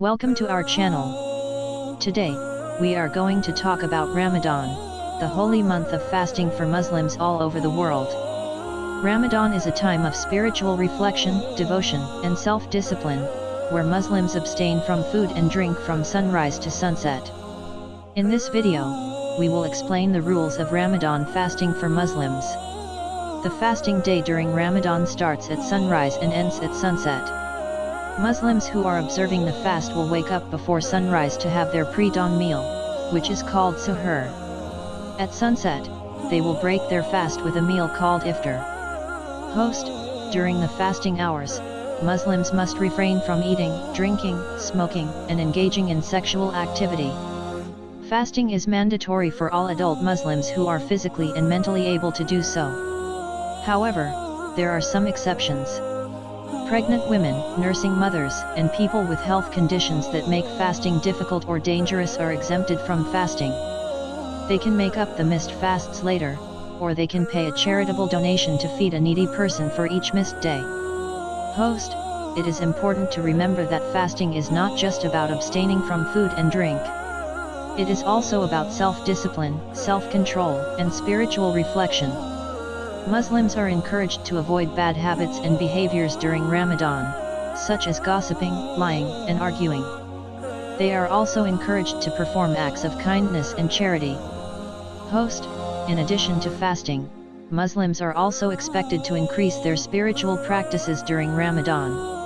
Welcome to our channel. Today, we are going to talk about Ramadan, the holy month of fasting for Muslims all over the world. Ramadan is a time of spiritual reflection, devotion, and self-discipline, where Muslims abstain from food and drink from sunrise to sunset. In this video, we will explain the rules of Ramadan fasting for Muslims. The fasting day during Ramadan starts at sunrise and ends at sunset. Muslims who are observing the fast will wake up before sunrise to have their pre-dawn meal, which is called suhoor. At sunset, they will break their fast with a meal called iftar. Host, during the fasting hours, Muslims must refrain from eating, drinking, smoking, and engaging in sexual activity. Fasting is mandatory for all adult Muslims who are physically and mentally able to do so. However, there are some exceptions. Pregnant women, nursing mothers, and people with health conditions that make fasting difficult or dangerous are exempted from fasting. They can make up the missed fasts later, or they can pay a charitable donation to feed a needy person for each missed day. Host, it is important to remember that fasting is not just about abstaining from food and drink. It is also about self-discipline, self-control, and spiritual reflection. Muslims are encouraged to avoid bad habits and behaviors during Ramadan, such as gossiping, lying, and arguing. They are also encouraged to perform acts of kindness and charity. Host, in addition to fasting, Muslims are also expected to increase their spiritual practices during Ramadan.